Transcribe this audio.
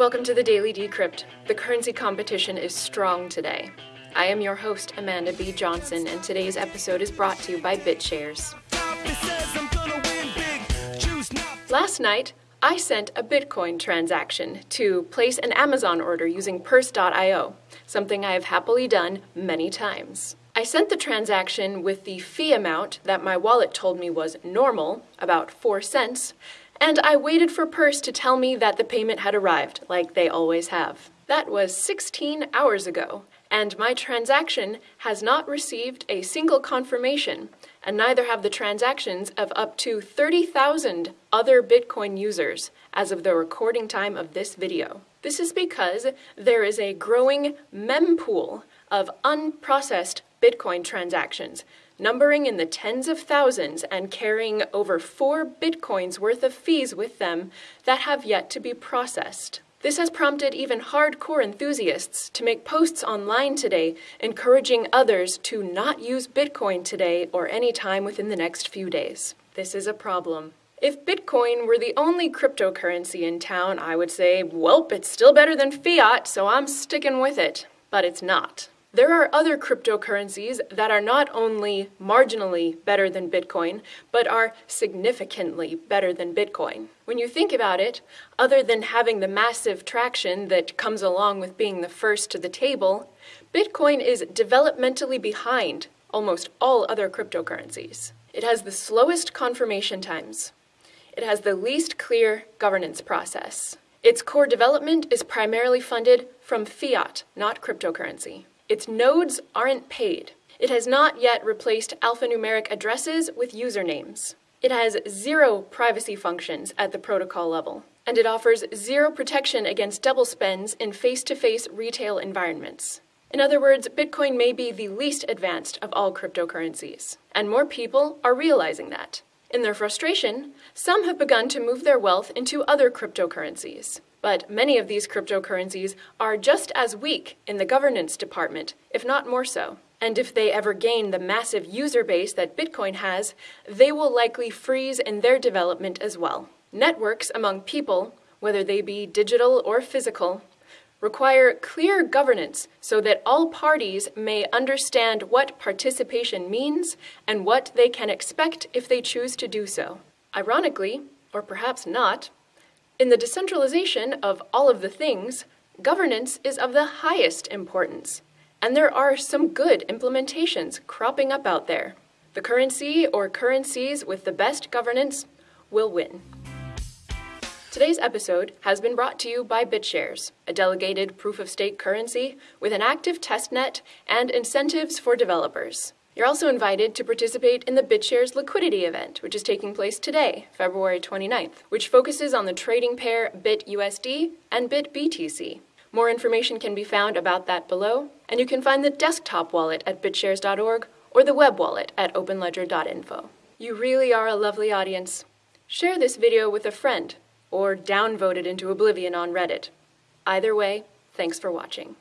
Welcome to the Daily Decrypt. The currency competition is strong today. I am your host, Amanda B. Johnson, and today's episode is brought to you by BitShares. Last night, I sent a Bitcoin transaction to place an Amazon order using Purse.io, something I have happily done many times. I sent the transaction with the fee amount that my wallet told me was normal, about 4 cents, and I waited for Purse to tell me that the payment had arrived, like they always have. That was 16 hours ago, and my transaction has not received a single confirmation, and neither have the transactions of up to 30,000 other Bitcoin users as of the recording time of this video. This is because there is a growing mempool of unprocessed Bitcoin transactions numbering in the tens of thousands and carrying over 4 bitcoins worth of fees with them that have yet to be processed. This has prompted even hardcore enthusiasts to make posts online today encouraging others to not use Bitcoin today or any time within the next few days. This is a problem. If Bitcoin were the only cryptocurrency in town, I would say, welp, it's still better than fiat, so I'm sticking with it. But it's not. There are other cryptocurrencies that are not only marginally better than Bitcoin, but are significantly better than Bitcoin. When you think about it, other than having the massive traction that comes along with being the first to the table, Bitcoin is developmentally behind almost all other cryptocurrencies. It has the slowest confirmation times. It has the least clear governance process. Its core development is primarily funded from fiat, not cryptocurrency. Its nodes aren't paid. It has not yet replaced alphanumeric addresses with usernames. It has zero privacy functions at the protocol level, and it offers zero protection against double spends in face-to-face retail environments. In other words, Bitcoin may be the least advanced of all cryptocurrencies, and more people are realizing that. In their frustration, some have begun to move their wealth into other cryptocurrencies. But many of these cryptocurrencies are just as weak in the governance department, if not more so. And if they ever gain the massive user base that Bitcoin has, they will likely freeze in their development as well. Networks among people, whether they be digital or physical, require clear governance so that all parties may understand what participation means and what they can expect if they choose to do so. Ironically, or perhaps not, in the decentralization of all of the things, governance is of the highest importance, and there are some good implementations cropping up out there. The currency or currencies with the best governance will win. Today's episode has been brought to you by BitShares, a delegated proof of stake currency with an active testnet and incentives for developers. You're also invited to participate in the BitShares liquidity event, which is taking place today, February 29th, which focuses on the trading pair BitUSD and BitBTC. More information can be found about that below, and you can find the desktop wallet at bitshares.org or the web wallet at openledger.info. You really are a lovely audience. Share this video with a friend, or downvote it into oblivion on Reddit. Either way, thanks for watching.